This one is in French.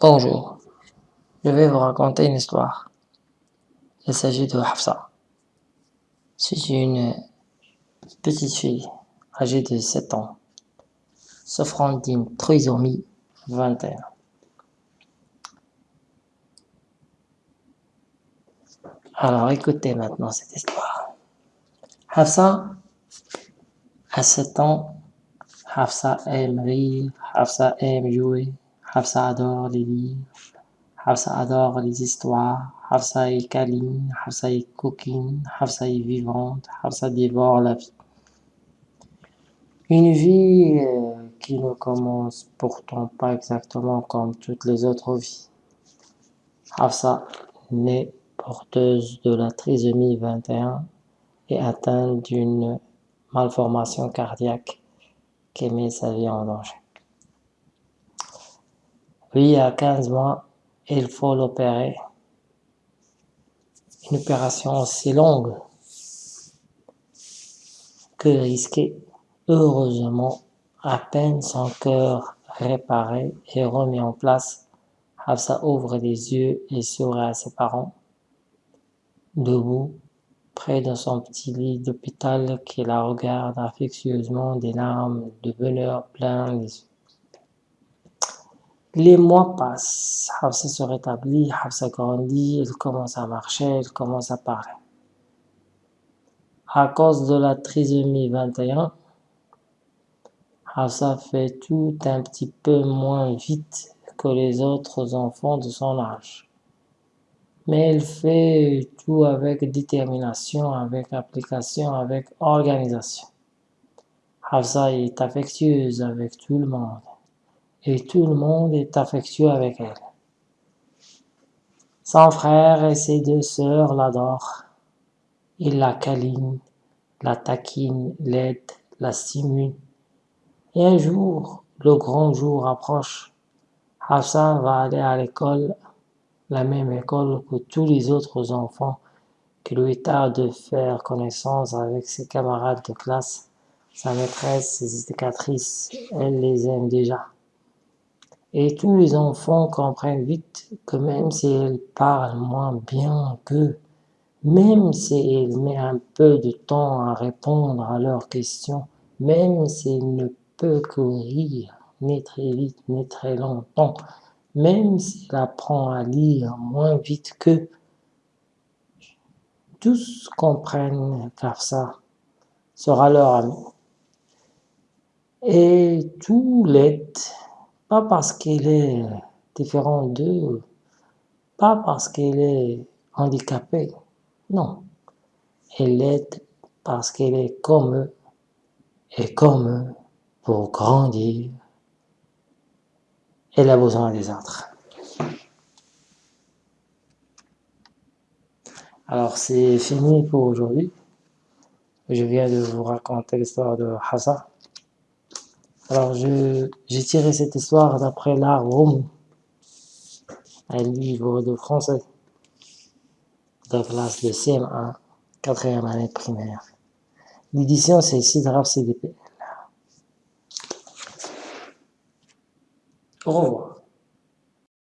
Bonjour, je vais vous raconter une histoire. Il s'agit de Hafsa. C'est une petite fille âgée de 7 ans, souffrant d'une trisomie 21. Alors écoutez maintenant cette histoire. Hafsa a 7 ans, Hafsa aime rire, Hafsa aime jouer, Hafsa adore les livres, Hafsa adore les histoires, Hafsa est câline, Hafsa est coquine, Hafsa est vivante, Hafsa dévore la vie. Une vie euh, qui ne commence pourtant pas exactement comme toutes les autres vies. Hafsa naît porteuse de la trisomie 21 et atteinte d'une malformation cardiaque qui met sa vie en danger. À 15 mois, il faut l'opérer. Une opération aussi longue que risquée. Heureusement, à peine son cœur réparé et remis en place, Hafsa ouvre les yeux et sourit à ses parents. Debout, près de son petit lit d'hôpital qui la regarde affectueusement des larmes de bonheur plein les yeux. Les mois passent, Hafsa se rétablit, Hafsa grandit, elle commence à marcher, elle commence à parler. À cause de la trisomie 21, Hafsa fait tout un petit peu moins vite que les autres enfants de son âge. Mais elle fait tout avec détermination, avec application, avec organisation. Hafsa est affectueuse avec tout le monde et tout le monde est affectueux avec elle. Son frère et ses deux sœurs l'adorent. Ils la câlinent, la taquinent, l'aident, la stimulent. Et un jour, le grand jour approche. Hafsa va aller à l'école, la même école que tous les autres enfants qui lui tarde de faire connaissance avec ses camarades de classe, sa maîtresse, ses éducatrices, elle les aime déjà. Et tous les enfants comprennent vite que même si elle parle moins bien qu'eux, même si elle met un peu de temps à répondre à leurs questions, même s'il ne peut que rire, ni très vite, ni très longtemps, même s'il apprend à lire moins vite qu'eux, tous comprennent car ça sera leur ami. Et tout l'aide pas parce qu'il est différent d'eux, pas parce qu'il est handicapé, non. Elle l'aide parce qu'elle est comme eux, et comme eux, pour grandir, elle a besoin des autres. Alors c'est fini pour aujourd'hui. Je viens de vous raconter l'histoire de Hassa. Alors, j'ai tiré cette histoire d'après l'art Romo, un livre de français de classe de CM1, quatrième année primaire. L'édition, c'est Sidraf CDP. Au revoir.